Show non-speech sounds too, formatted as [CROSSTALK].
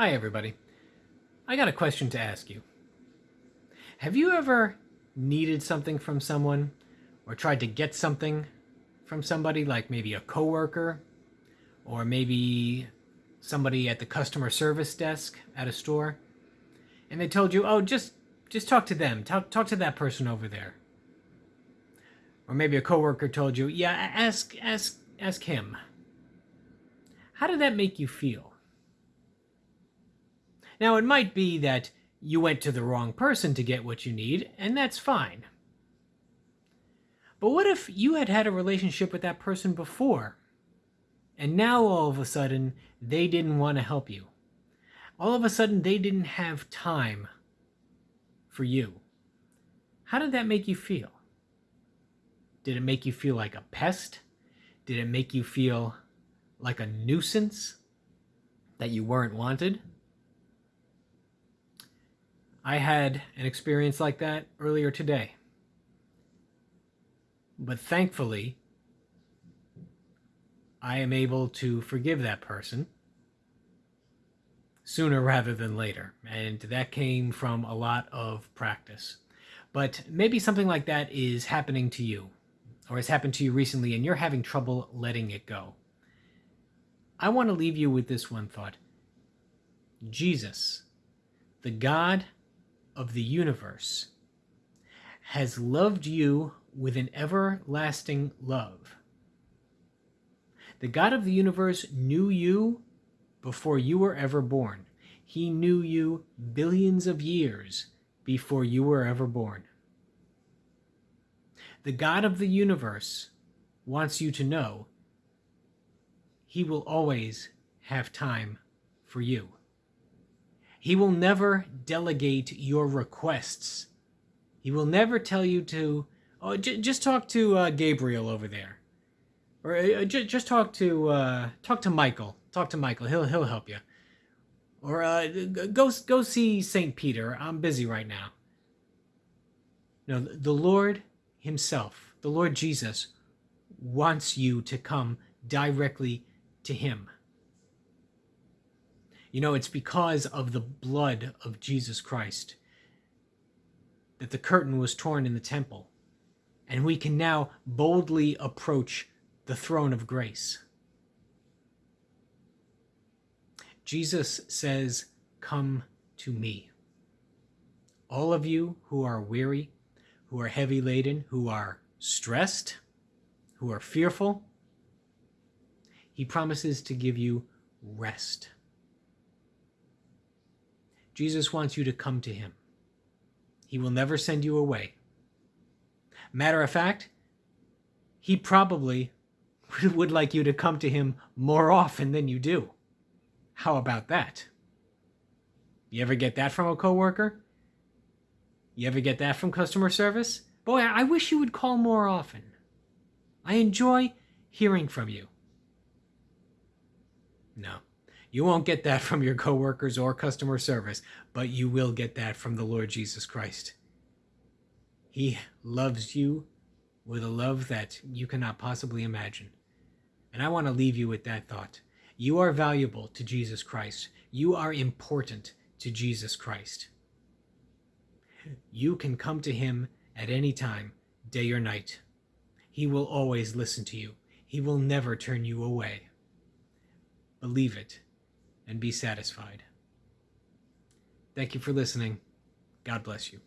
Hi, everybody. I got a question to ask you. Have you ever needed something from someone or tried to get something from somebody, like maybe a coworker or maybe somebody at the customer service desk at a store, and they told you, "Oh, just just talk to them. Talk talk to that person over there." Or maybe a coworker told you, "Yeah, ask ask ask him." How did that make you feel? Now, it might be that you went to the wrong person to get what you need, and that's fine. But what if you had had a relationship with that person before, and now all of a sudden they didn't want to help you? All of a sudden they didn't have time for you. How did that make you feel? Did it make you feel like a pest? Did it make you feel like a nuisance? That you weren't wanted? I had an experience like that earlier today. But thankfully, I am able to forgive that person sooner [LAUGHS] rather than later. And that came from a lot of practice. But maybe something like that is happening to you or has happened to you recently and you're having trouble letting it go. I want to leave you with this one thought Jesus, the God of the universe has loved you with an everlasting love. The God of the universe knew you before you were ever born. He knew you billions of years before you were ever born. The God of the universe wants you to know he will always have time for you. He will never delegate your requests. He will never tell you to, oh, just talk to uh, Gabriel over there, or uh, j- just talk to uh, talk to Michael. Talk to Michael. He'll he'll help you. Or uh, go go see Saint Peter. I'm busy right now. No, the Lord Himself, the Lord Jesus, wants you to come directly to Him. You know, it's because of the blood of Jesus Christ that the curtain was torn in the temple, and we can now boldly approach the throne of grace. Jesus says, Come to me. All of you who are weary, who are heavy laden, who are stressed, who are fearful, he promises to give you rest. Jesus wants you to come to him. He will never send you away. Matter of fact, he probably [LAUGHS] would like you to come to him more often than you do. How about that? You ever get that from a coworker? You ever get that from customer service? Boy, I wish you would call more often. I enjoy hearing from you. No. You won't get that from your coworkers or customer service, but you will get that from the Lord Jesus Christ. He loves you with a love that you cannot possibly imagine. And I want to leave you with that thought. You are valuable to Jesus Christ. You are important to Jesus Christ. You can come to him at any time, day or night. He will always listen to you. He will never turn you away. Believe it and be satisfied. Thank you for listening. God bless you.